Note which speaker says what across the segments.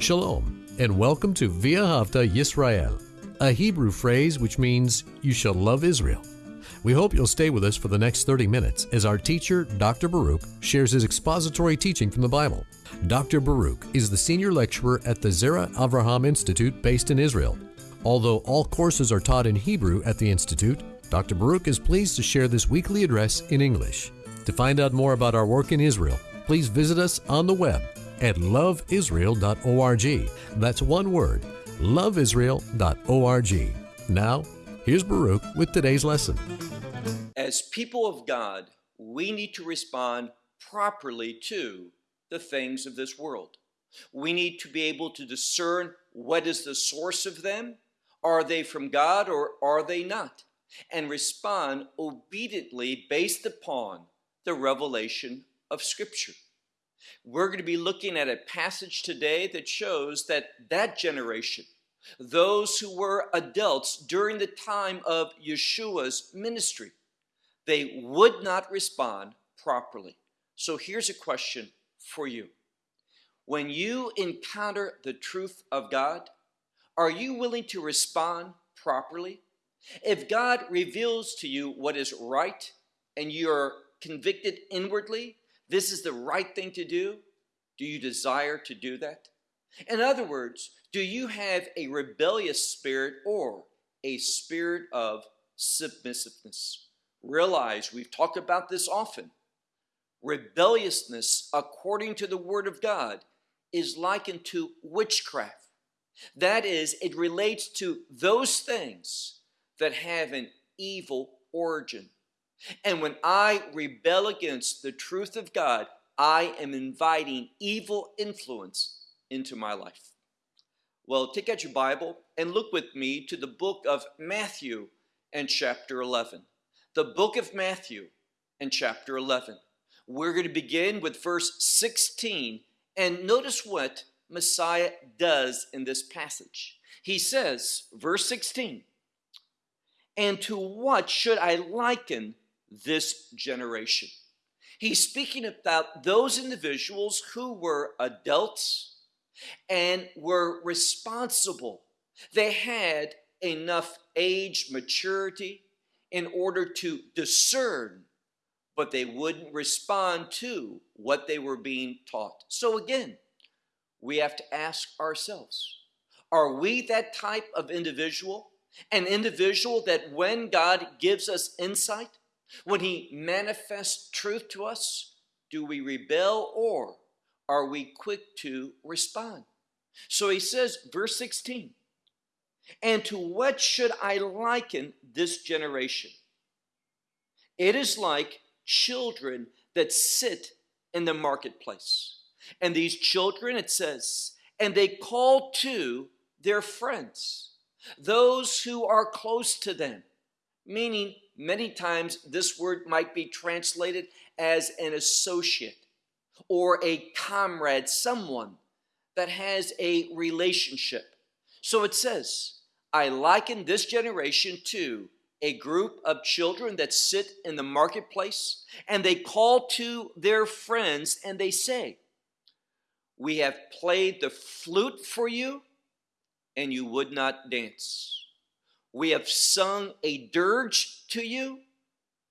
Speaker 1: Shalom, and welcome to V'ahavta Yisrael, a Hebrew phrase which means you shall love Israel. We hope you'll stay with us for the next 30 minutes as our teacher, Dr. Baruch, shares his expository teaching from the Bible. Dr. Baruch is the senior lecturer at the Zera Avraham Institute based in Israel. Although all courses are taught in Hebrew at the Institute, Dr. Baruch is pleased to share this weekly address in English. To find out more about our work in Israel, please visit us on the web at loveisrael.org. That's one word, loveisrael.org. Now, here's Baruch with today's lesson.
Speaker 2: As people of God, we need to respond properly to the things of this world. We need to be able to discern what is the source of them. Are they from God or are they not? And respond obediently based upon the revelation of Scripture. We're going to be looking at a passage today that shows that that generation, those who were adults during the time of Yeshua's ministry, they would not respond properly. So here's a question for you. When you encounter the truth of God, are you willing to respond properly? If God reveals to you what is right and you're convicted inwardly, this is the right thing to do, do you desire to do that? In other words, do you have a rebellious spirit or a spirit of submissiveness? Realize we've talked about this often. Rebelliousness, according to the Word of God, is likened to witchcraft. That is, it relates to those things that have an evil origin. And when I rebel against the truth of God, I am inviting evil influence into my life. Well, take out your Bible and look with me to the book of Matthew and chapter 11. The book of Matthew and chapter 11. We're going to begin with verse 16 and notice what Messiah does in this passage. He says, verse 16, and to what should I liken this generation? He's speaking about those individuals who were adults and were responsible. They had enough age maturity in order to discern, but they wouldn't respond to what they were being taught. So again, we have to ask ourselves, are we that type of individual? An individual that when God gives us insight, when he manifests truth to us, do we rebel or are we quick to respond? So he says, verse 16, and to what should I liken this generation? It is like children that sit in the marketplace. And these children, it says, and they call to their friends, those who are close to them, meaning many times this word might be translated as an associate or a comrade, someone that has a relationship. So it says, I liken this generation to a group of children that sit in the marketplace and they call to their friends and they say, We have played the flute for you and you would not dance. We have sung a dirge to you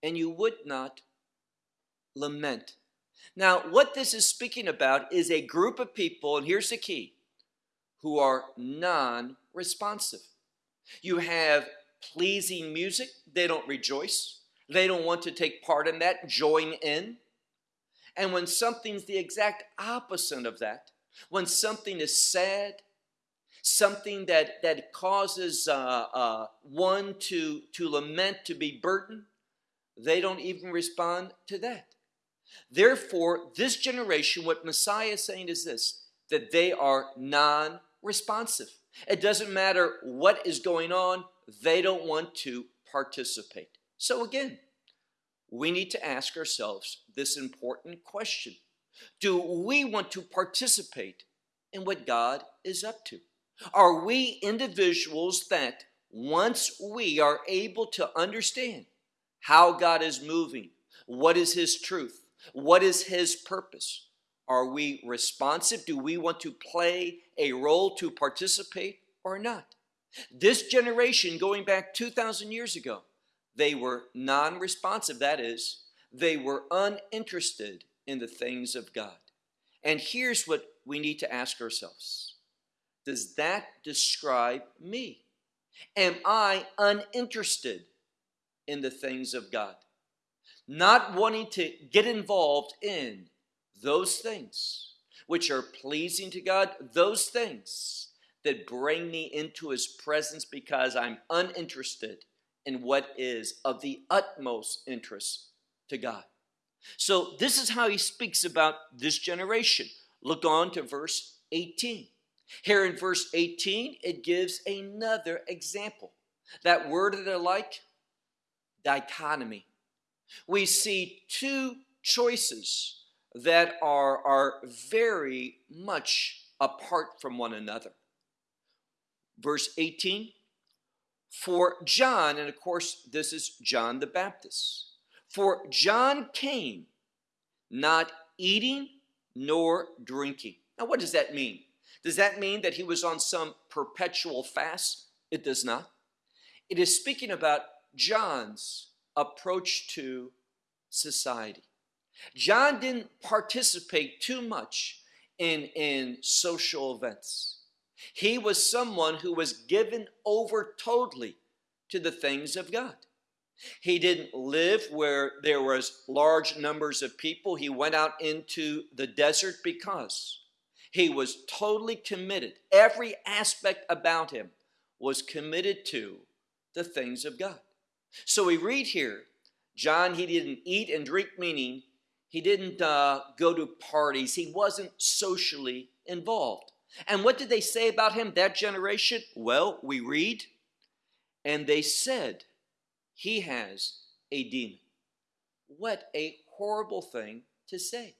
Speaker 2: and you would not lament. Now, what this is speaking about is a group of people, and here's the key, who are non responsive. You have pleasing music, they don't rejoice. They don't want to take part in that, join in. And when something's the exact opposite of that, when something is sad, something that, that causes uh, uh, one to, to lament, to be burdened, they don't even respond to that. Therefore, this generation, what Messiah is saying is this that they are non responsive. It doesn't matter what is going on, they don't want to participate. So again, we need to ask ourselves this important question Do we want to participate in what God is up to? Are we individuals that once we are able to understand how God is moving, what is His truth, what is His purpose, Are we responsive? Do we want to play a role to participate or not? This generation, going back 2,000 years ago, they were non responsive. That is, they were uninterested in the things of God. And here's what we need to ask ourselves Does that describe me? Am I uninterested in the things of God? Not wanting to get involved in those things which are pleasing to God, those things that bring me into His presence because I'm uninterested in what is of the utmost interest to God. So, this is how He speaks about this generation. Look on to verse 18. Here in verse 18, it gives another example. That word that I like, dichotomy. We see two choices that are, are very much apart from one another. Verse 18 For John, and of course, this is John the Baptist, for John came not eating nor drinking. Now, what does that mean? Does that mean that he was on some perpetual fast? It does not. It is speaking about John's approach to society. John didn't participate too much in, in social events. He was someone who was given over totally to the things of God. He didn't live where there was large numbers of people. He went out into the desert because he was totally committed. Every aspect about him was committed to the things of God. So we read here, John, he didn't eat and drink, meaning he didn't uh, go to parties. He wasn't socially involved. And what did they say about him, that generation? Well, we read, and they said, he has a demon. What a horrible thing to say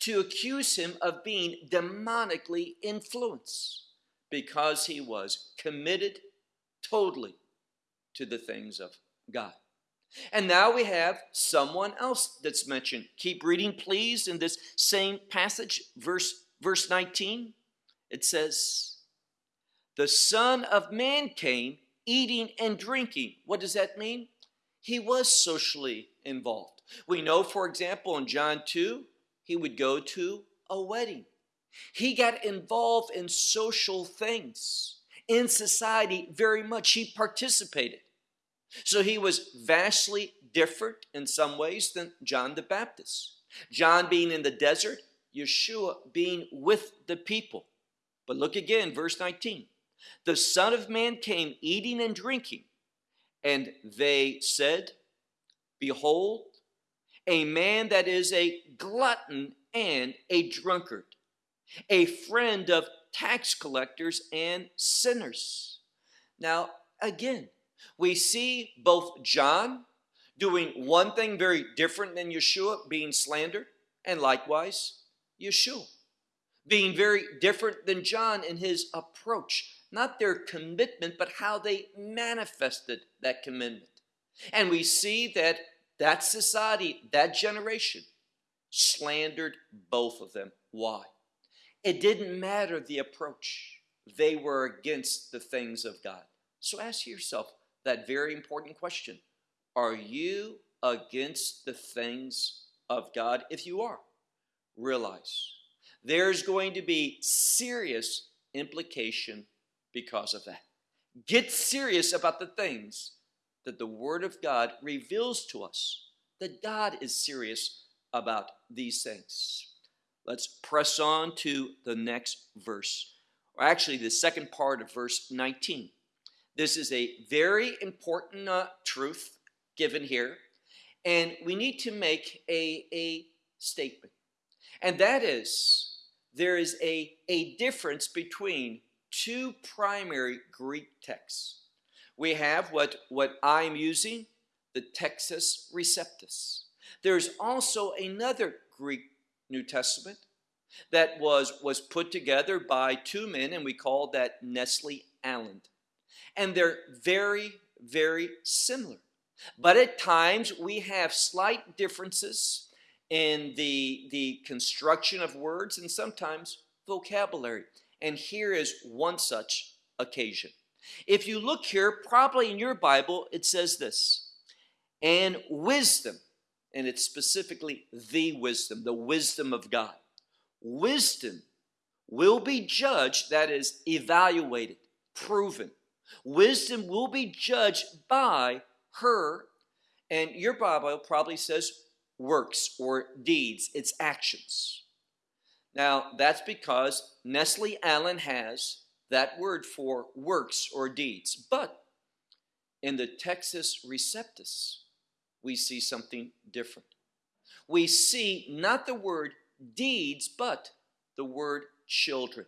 Speaker 2: to accuse him of being demonically influenced because he was committed totally to the things of God. And now we have someone else that's mentioned. Keep reading, please, in this same passage, verse, verse 19. It says, The Son of Man came eating and drinking. What does that mean? He was socially involved. We know, for example, in John 2, he would go to a wedding. He got involved in social things, in society very much. He participated. So he was vastly different in some ways than John the Baptist. John being in the desert, Yeshua being with the people. But look again, verse 19. The Son of Man came eating and drinking, and they said, Behold, a man that is a glutton and a drunkard, a friend of tax collectors and sinners. Now, again, we see both John doing one thing very different than Yeshua, being slandered, and likewise Yeshua being very different than John in his approach. Not their commitment, but how they manifested that commitment. And we see that that society, that generation, slandered both of them. Why? It didn't matter the approach, they were against the things of God. So ask yourself that very important question Are you against the things of God? If you are, realize there's going to be serious implication because of that. Get serious about the things that the Word of God reveals to us that God is serious about these things. Let's press on to the next verse, or actually the second part of verse 19. This is a very important uh, truth given here, and we need to make a, a statement. And that is, there is a, a difference between two primary Greek texts we have what, what I'm using, the Textus Receptus. There's also another Greek New Testament that was, was put together by two men, and we call that Nestle Aland. And they're very, very similar. But at times we have slight differences in the, the construction of words and sometimes vocabulary. And here is one such occasion. If you look here, probably in your Bible, it says this and wisdom, and it's specifically the wisdom, the wisdom of God. Wisdom will be judged, that is, evaluated, proven. Wisdom will be judged by her, and your Bible probably says works or deeds, its actions. Now, that's because Nestle Aland has that word for works or deeds. But in the Textus Receptus, we see something different. We see not the word deeds, but the word children.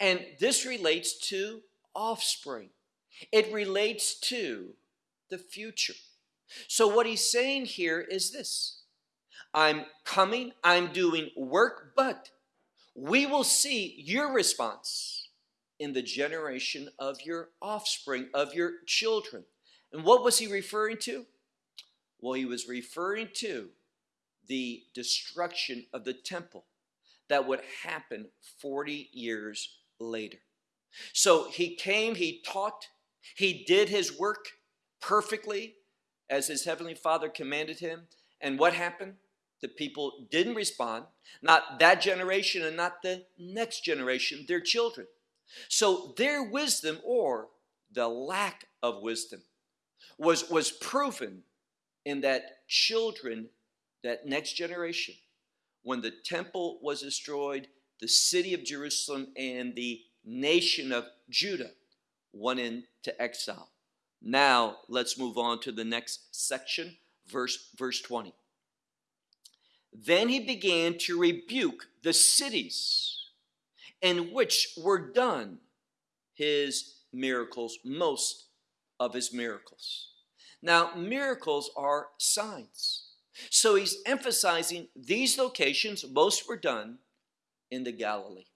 Speaker 2: And this relates to offspring. It relates to the future. So what he's saying here is this. I'm coming, I'm doing work, but we will see your response in the generation of your offspring, of your children. And what was he referring to? Well, he was referring to the destruction of the temple that would happen 40 years later. So he came, he taught, he did his work perfectly as his heavenly father commanded him. And what happened? The people didn't respond, not that generation and not the next generation, their children. So their wisdom or the lack of wisdom was, was proven in that children, that next generation, when the temple was destroyed, the city of Jerusalem and the nation of Judah went into exile. Now let's move on to the next section, verse, verse 20. Then he began to rebuke the cities in which were done his miracles, most of his miracles. Now, miracles are signs. So he's emphasizing these locations, most were done in the Galilee.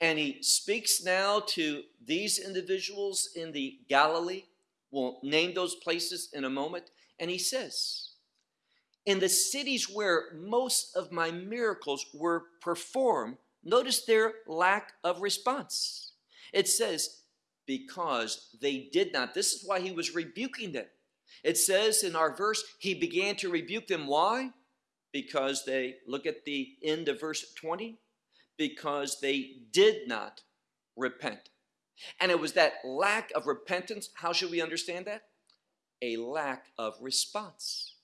Speaker 2: And he speaks now to these individuals in the Galilee. We'll name those places in a moment. And he says, in the cities where most of my miracles were performed, notice their lack of response. It says, because they did not. This is why he was rebuking them. It says in our verse, he began to rebuke them. Why? Because they, look at the end of verse 20, because they did not repent. And it was that lack of repentance. How should we understand that? A lack of response.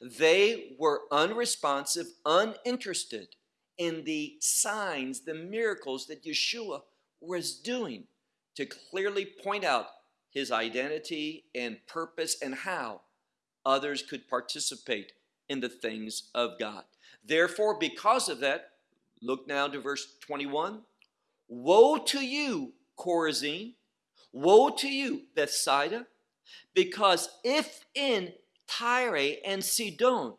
Speaker 2: They were unresponsive, uninterested in the signs, the miracles that Yeshua was doing to clearly point out his identity and purpose and how others could participate in the things of God. Therefore, because of that, look now to verse 21. Woe to you, Chorazin! Woe to you, Bethsaida! Because if in Tyre and Sidon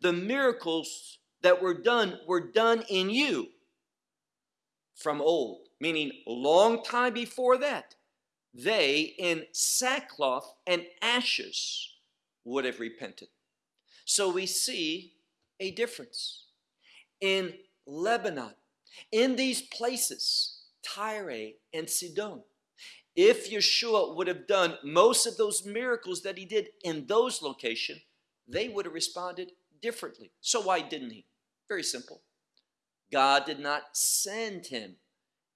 Speaker 2: the miracles that were done were done in you from old, meaning long time before that, they in sackcloth and ashes would have repented. So we see a difference. In Lebanon, in these places, Tyre and Sidon, if Yeshua would have done most of those miracles that he did in those locations, they would have responded differently. So why didn't he? Very simple. God did not send him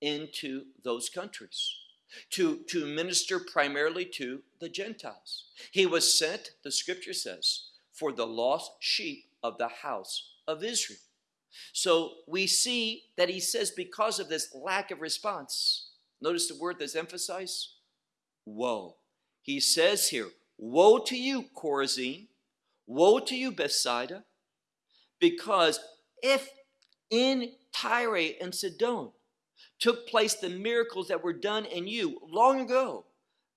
Speaker 2: into those countries to, to minister primarily to the Gentiles. He was sent, the scripture says, for the lost sheep of the house of Israel. So we see that he says because of this lack of response, notice the word that's emphasized, woe. He says here, woe to you, Chorazin, woe to you, Bethsaida, because if in Tyre and Sidon took place the miracles that were done in you long ago,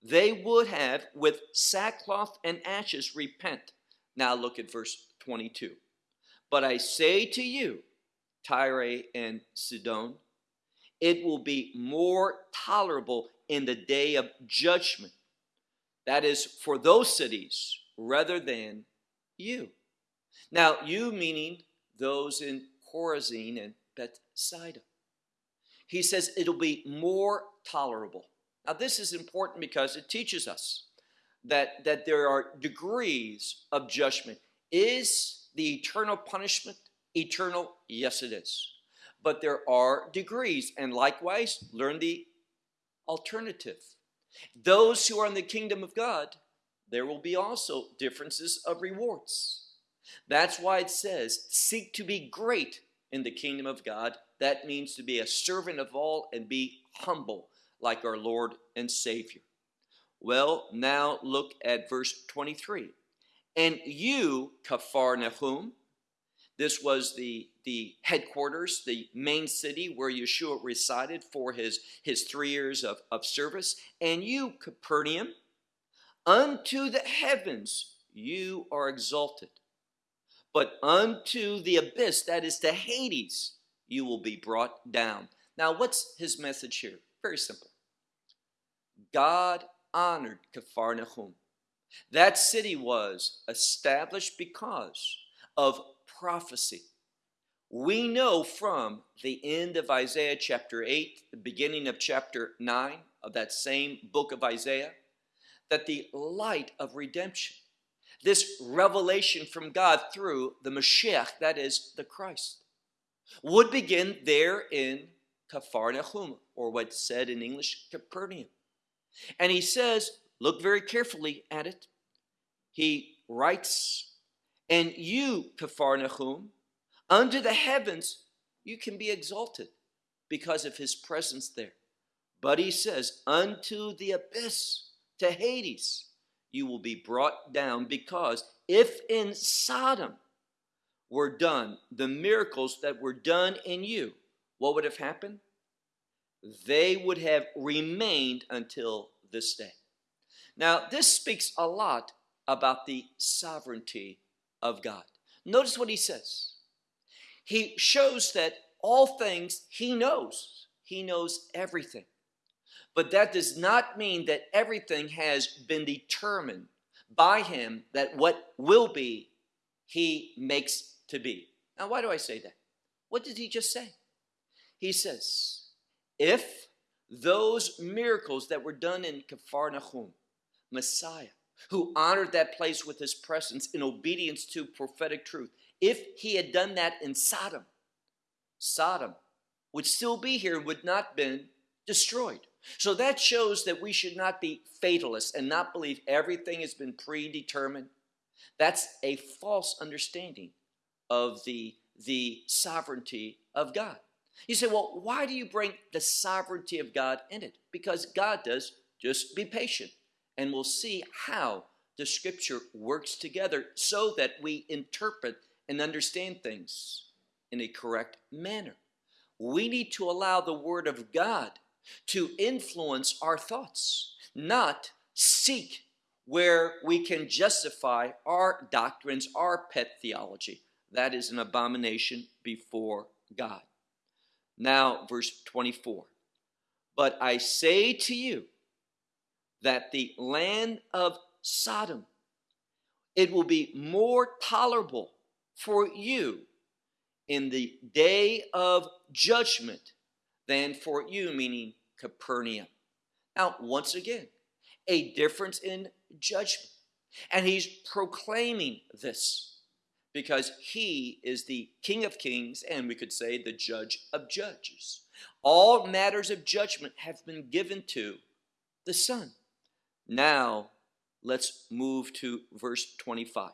Speaker 2: they would have, with sackcloth and ashes, repent. Now look at verse 22. But I say to you, Tyre and Sidon, it will be more tolerable in the day of judgment. That is for those cities rather than you. Now, you meaning those in Chorazin and Bethsaida. He says it'll be more tolerable. Now, this is important because it teaches us that, that there are degrees of judgment. Is the eternal punishment eternal? Yes, it is. But there are degrees, and likewise, learn the alternative. Those who are in the kingdom of God, there will be also differences of rewards. That's why it says, seek to be great in the kingdom of God. That means to be a servant of all and be humble like our Lord and Savior. Well, now look at verse 23. And you, Capharnaum, this was the, the headquarters, the main city where Yeshua resided for his, his three years of, of service. And you, Capernaum, unto the heavens you are exalted. But unto the abyss, that is to Hades, you will be brought down. Now, what's his message here? Very simple. God honored Capharnaum. That city was established because of prophecy. We know from the end of Isaiah chapter 8, the beginning of chapter 9 of that same book of Isaiah, that the light of redemption, this revelation from God through the Mashiach, that is the Christ, would begin there in Capharnaum, or what's said in English, Capernaum. And he says, look very carefully at it. He writes, And you, Capharnaum, under the heavens you can be exalted because of his presence there. But he says, Unto the abyss, to Hades, you will be brought down because if in Sodom were done the miracles that were done in you, what would have happened? they would have remained until this day. Now, this speaks a lot about the sovereignty of God. Notice what he says. He shows that all things he knows. He knows everything. But that does not mean that everything has been determined by him that what will be, he makes to be. Now, why do I say that? What did he just say? He says, if those miracles that were done in Capharnaum, Messiah, who honored that place with his presence in obedience to prophetic truth, if he had done that in Sodom, Sodom would still be here, would not been destroyed. So that shows that we should not be fatalists and not believe everything has been predetermined. That's a false understanding of the, the sovereignty of God. You say, well, why do you bring the sovereignty of God in it? Because God does. Just be patient, and we'll see how the scripture works together so that we interpret and understand things in a correct manner. We need to allow the Word of God to influence our thoughts, not seek where we can justify our doctrines, our pet theology. That is an abomination before God. Now, verse 24. But I say to you that the land of Sodom, it will be more tolerable for you in the day of judgment than for you, meaning Capernaum. Now, once again, a difference in judgment. And he's proclaiming this because he is the King of kings and we could say the judge of judges. All matters of judgment have been given to the Son. Now, let's move to verse 25.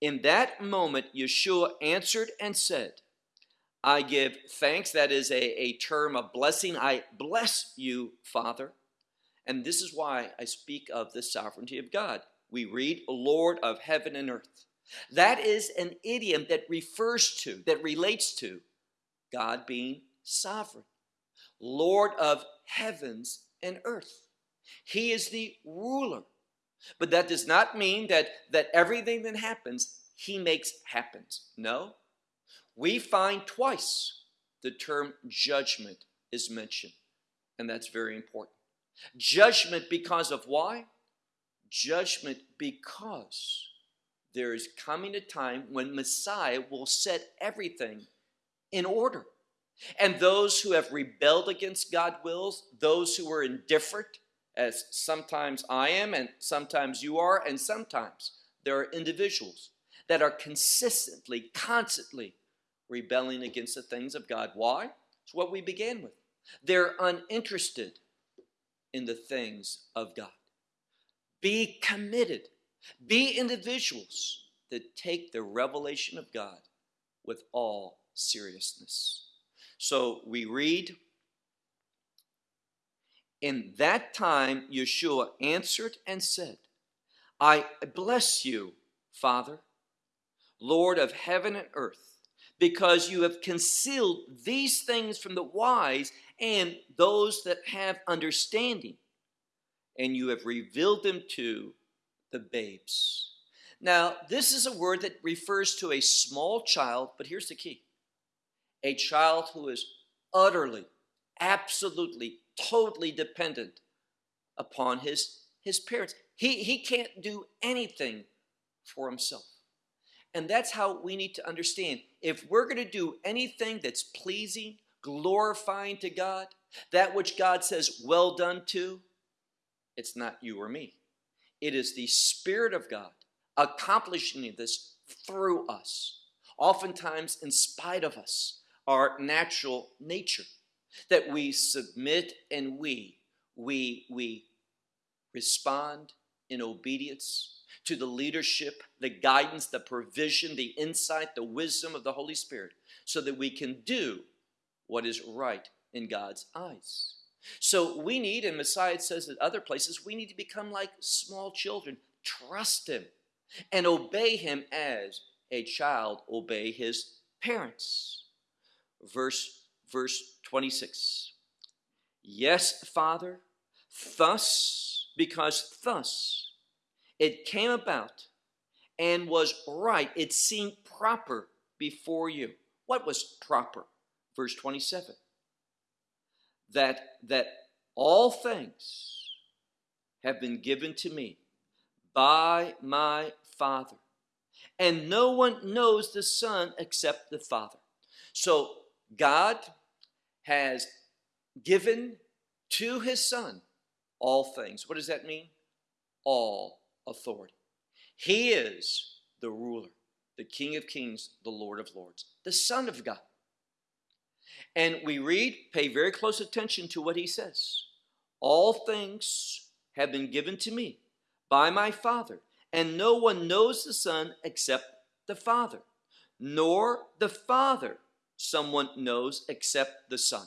Speaker 2: In that moment, Yeshua answered and said, I give thanks. That is a, a term of blessing. I bless you, Father. And this is why I speak of the sovereignty of God. We read, Lord of heaven and earth. That is an idiom that refers to, that relates to God being sovereign, Lord of heavens and earth. He is the ruler. But that does not mean that, that everything that happens, he makes happens. No. We find twice the term judgment is mentioned, and that's very important. Judgment because of why? Judgment because there is coming a time when Messiah will set everything in order. And those who have rebelled against God's wills, those who are indifferent, as sometimes I am, and sometimes you are, and sometimes there are individuals that are consistently, constantly rebelling against the things of God. Why? It's what we began with. They're uninterested in the things of God. Be committed. Be individuals that take the revelation of God with all seriousness. So we read, In that time Yeshua answered and said, I bless you, Father, Lord of heaven and earth, because you have concealed these things from the wise and those that have understanding, and you have revealed them to the babes. Now, this is a word that refers to a small child, but here's the key a child who is utterly, absolutely, totally dependent upon his, his parents. He, he can't do anything for himself. And that's how we need to understand. If we're going to do anything that's pleasing, glorifying to God, that which God says, well done to, it's not you or me. It is the Spirit of God accomplishing this through us, oftentimes in spite of us, our natural nature, that we submit and we, we, we respond in obedience to the leadership, the guidance, the provision, the insight, the wisdom of the Holy Spirit, so that we can do what is right in God's eyes. So we need, and Messiah says at other places, we need to become like small children. Trust Him and obey Him as a child obey his parents. Verse, verse 26. Yes, Father, thus, because thus it came about and was right, it seemed proper before you. What was proper? Verse 27 that that all things have been given to me by my Father. And no one knows the Son except the Father. So God has given to his Son all things. What does that mean? All authority. He is the ruler, the King of kings, the Lord of lords, the Son of God. And we read, pay very close attention to what he says. All things have been given to me by my Father, and no one knows the Son except the Father, nor the Father someone knows except the Son.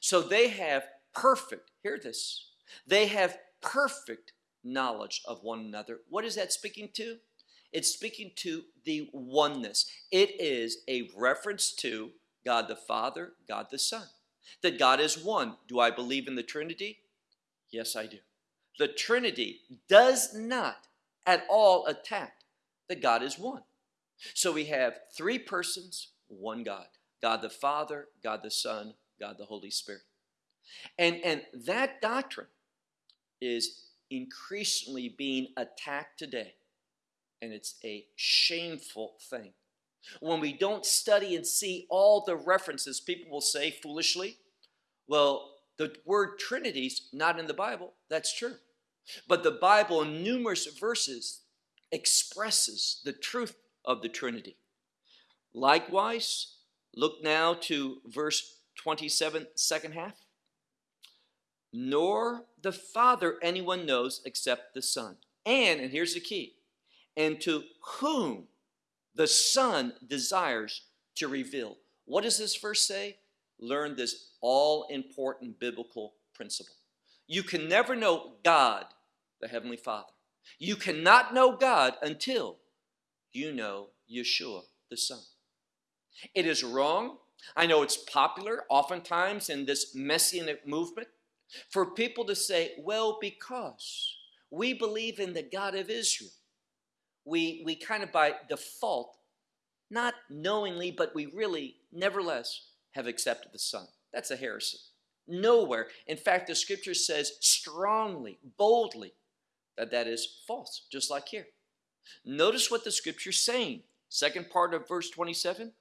Speaker 2: So they have perfect, hear this, they have perfect knowledge of one another. What is that speaking to? It's speaking to the oneness. It is a reference to God the Father, God the Son. That God is one. Do I believe in the Trinity? Yes, I do. The Trinity does not at all attack that God is one. So we have three persons, one God God the Father, God the Son, God the Holy Spirit. And, and that doctrine is increasingly being attacked today. And it's a shameful thing. When we don't study and see all the references, people will say foolishly, well, the word Trinity's not in the Bible. That's true. But the Bible, in numerous verses, expresses the truth of the Trinity. Likewise, look now to verse 27, second half. Nor the Father anyone knows except the Son. And, and here's the key, and to whom the Son desires to reveal. What does this verse say? Learn this all important biblical principle. You can never know God, the Heavenly Father. You cannot know God until you know Yeshua, the Son. It is wrong. I know it's popular oftentimes in this messianic movement for people to say, well, because we believe in the God of Israel we, we kind of by default, not knowingly, but we really, nevertheless, have accepted the Son. That's a heresy. Nowhere. In fact, the scripture says strongly, boldly, that that is false, just like here. Notice what the scripture's saying. Second part of verse 27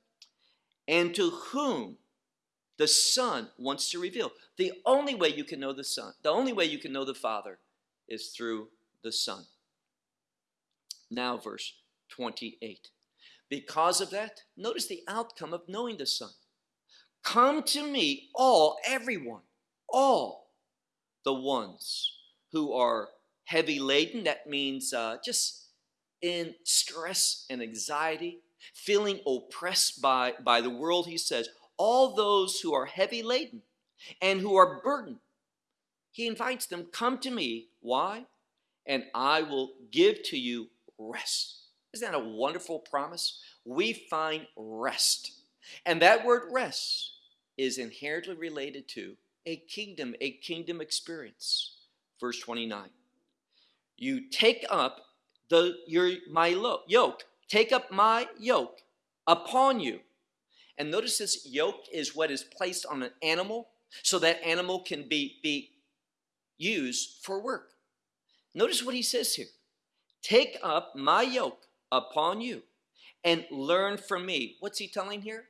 Speaker 2: and to whom the Son wants to reveal. The only way you can know the Son, the only way you can know the Father is through the Son. Now, verse 28. Because of that, notice the outcome of knowing the Son. Come to me, all, everyone, all the ones who are heavy laden. That means uh, just in stress and anxiety, feeling oppressed by, by the world. He says, all those who are heavy laden and who are burdened. He invites them, Come to me. Why? And I will give to you rest. Isn't that a wonderful promise? We find rest. And that word rest is inherently related to a kingdom, a kingdom experience. Verse 29. You take up the your my yoke, take up my yoke upon you and notice this yoke is what is placed on an animal so that animal can be, be used for work. Notice what he says here Take up my yoke upon you and learn from me. What's he telling here?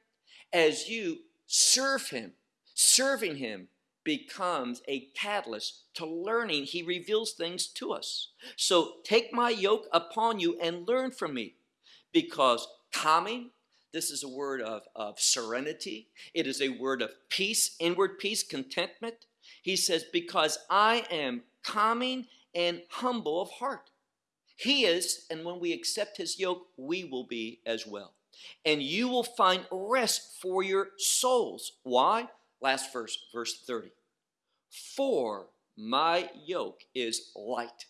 Speaker 2: As you serve him, serving him becomes a catalyst to learning. He reveals things to us. So take my yoke upon you and learn from me because calming this is a word of, of serenity. It is a word of peace, inward peace, contentment. He says, Because I am calming and humble of heart. He is, and when we accept his yoke, we will be as well. And you will find rest for your souls. Why? Last verse, verse 30. For my yoke is light.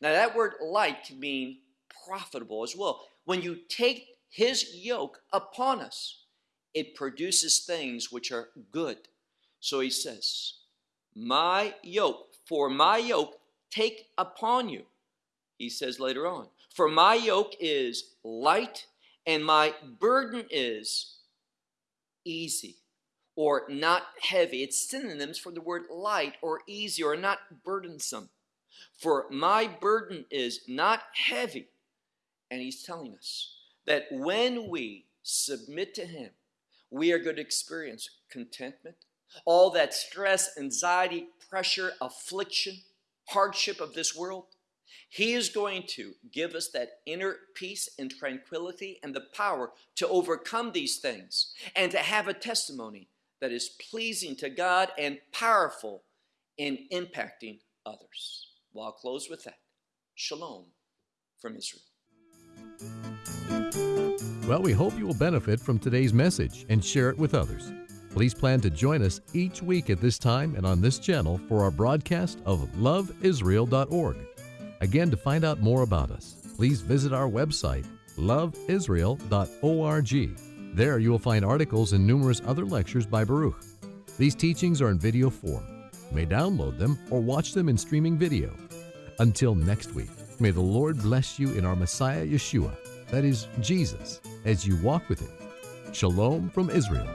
Speaker 2: Now, that word light can mean profitable as well. When you take his yoke upon us, it produces things which are good. So he says, My yoke, for my yoke take upon you. He says later on, For my yoke is light and my burden is easy or not heavy. It's synonyms for the word light or easy or not burdensome. For my burden is not heavy. And he's telling us that when we submit to Him, we are going to experience contentment, all that stress, anxiety, pressure, affliction, hardship of this world. He is going to give us that inner peace and tranquility and the power to overcome these things and to have a testimony that is pleasing to God and powerful in impacting others. Well, I'll close with that. Shalom from Israel.
Speaker 1: Well, we hope you will benefit from today's message and share it with others. Please plan to join us each week at this time and on this channel for our broadcast of loveisrael.org. Again, to find out more about us, please visit our website, loveisrael.org. There you will find articles and numerous other lectures by Baruch. These teachings are in video form. You may download them or watch them in streaming video. Until next week, may the Lord bless you in our Messiah Yeshua, that is, Jesus as you walk with Him. Shalom from Israel.